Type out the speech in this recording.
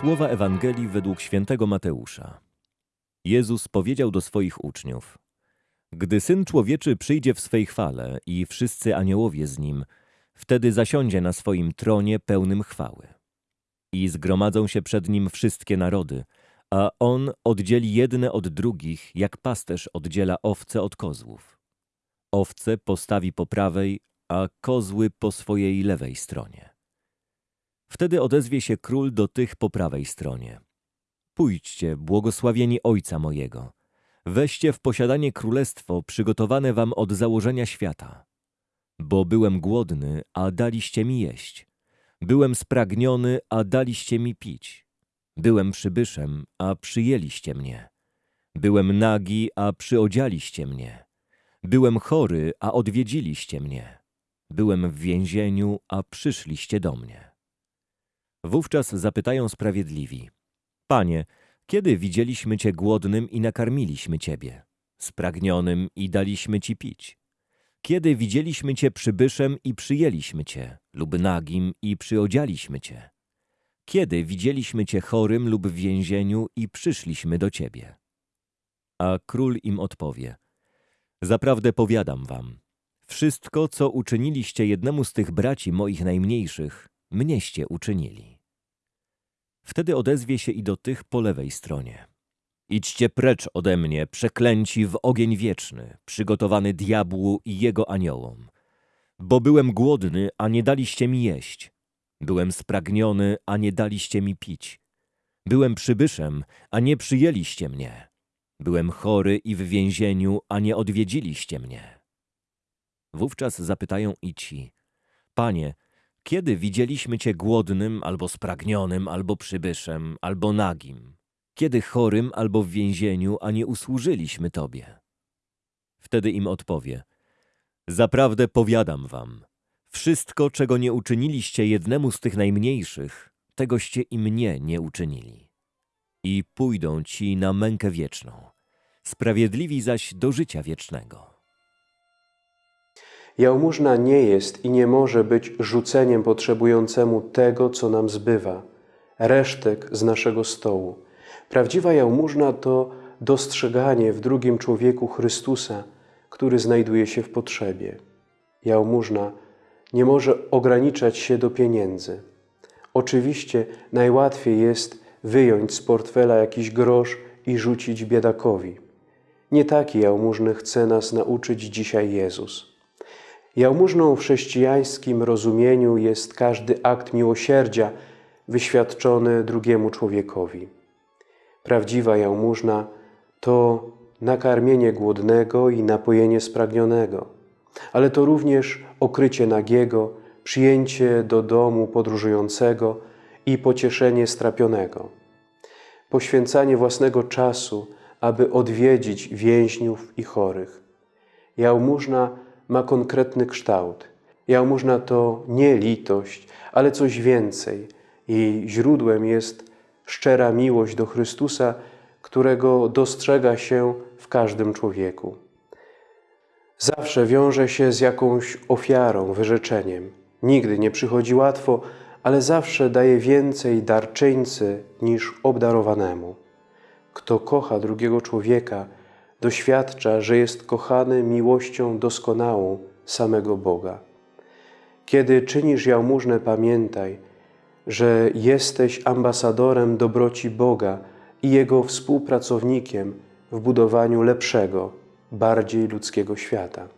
Słowa Ewangelii według świętego Mateusza. Jezus powiedział do swoich uczniów: Gdy Syn Człowieczy przyjdzie w swej chwale i wszyscy aniołowie z nim, wtedy zasiądzie na swoim tronie pełnym chwały. I zgromadzą się przed nim wszystkie narody, a on oddzieli jedne od drugich, jak pasterz oddziela owce od kozłów. Owce postawi po prawej, a kozły po swojej lewej stronie. Wtedy odezwie się król do tych po prawej stronie. Pójdźcie, błogosławieni Ojca mojego. Weźcie w posiadanie królestwo przygotowane wam od założenia świata. Bo byłem głodny, a daliście mi jeść. Byłem spragniony, a daliście mi pić. Byłem przybyszem, a przyjęliście mnie. Byłem nagi, a przyodzialiście mnie. Byłem chory, a odwiedziliście mnie. Byłem w więzieniu, a przyszliście do mnie. Wówczas zapytają sprawiedliwi: Panie, kiedy widzieliśmy Cię głodnym i nakarmiliśmy Ciebie, spragnionym i daliśmy Ci pić? Kiedy widzieliśmy Cię przybyszem i przyjęliśmy Cię, lub nagim i przyodzialiśmy Cię? Kiedy widzieliśmy Cię chorym lub w więzieniu i przyszliśmy do Ciebie? A król im odpowie: Zaprawdę powiadam wam, wszystko, co uczyniliście jednemu z tych braci moich najmniejszych, mnieście uczynili. Wtedy odezwie się i do tych po lewej stronie. Idźcie precz ode mnie, przeklęci w ogień wieczny, przygotowany diabłu i jego aniołom. Bo byłem głodny, a nie daliście mi jeść. Byłem spragniony, a nie daliście mi pić. Byłem przybyszem, a nie przyjęliście mnie. Byłem chory i w więzieniu, a nie odwiedziliście mnie. Wówczas zapytają i ci, Panie, kiedy widzieliśmy Cię głodnym, albo spragnionym, albo przybyszem, albo nagim? Kiedy chorym, albo w więzieniu, a nie usłużyliśmy Tobie? Wtedy im odpowie, Zaprawdę powiadam wam, wszystko, czego nie uczyniliście jednemu z tych najmniejszych, tegoście i mnie nie uczynili. I pójdą ci na mękę wieczną, sprawiedliwi zaś do życia wiecznego. Jałmużna nie jest i nie może być rzuceniem potrzebującemu tego, co nam zbywa, resztek z naszego stołu. Prawdziwa jałmużna to dostrzeganie w drugim człowieku Chrystusa, który znajduje się w potrzebie. Jałmużna nie może ograniczać się do pieniędzy. Oczywiście najłatwiej jest wyjąć z portfela jakiś grosz i rzucić biedakowi. Nie taki jałmużny chce nas nauczyć dzisiaj Jezus. Jałmużną w chrześcijańskim rozumieniu jest każdy akt miłosierdzia wyświadczony drugiemu człowiekowi. Prawdziwa jałmużna to nakarmienie głodnego i napojenie spragnionego, ale to również okrycie nagiego, przyjęcie do domu podróżującego i pocieszenie strapionego. Poświęcanie własnego czasu, aby odwiedzić więźniów i chorych. Jałmużna ma konkretny kształt. Jałmużna to nie litość, ale coś więcej. Jej źródłem jest szczera miłość do Chrystusa, którego dostrzega się w każdym człowieku. Zawsze wiąże się z jakąś ofiarą, wyrzeczeniem. Nigdy nie przychodzi łatwo, ale zawsze daje więcej darczyńcy niż obdarowanemu. Kto kocha drugiego człowieka, doświadcza, że jest kochany miłością doskonałą samego Boga. Kiedy czynisz jałmużnę, pamiętaj, że jesteś ambasadorem dobroci Boga i Jego współpracownikiem w budowaniu lepszego, bardziej ludzkiego świata.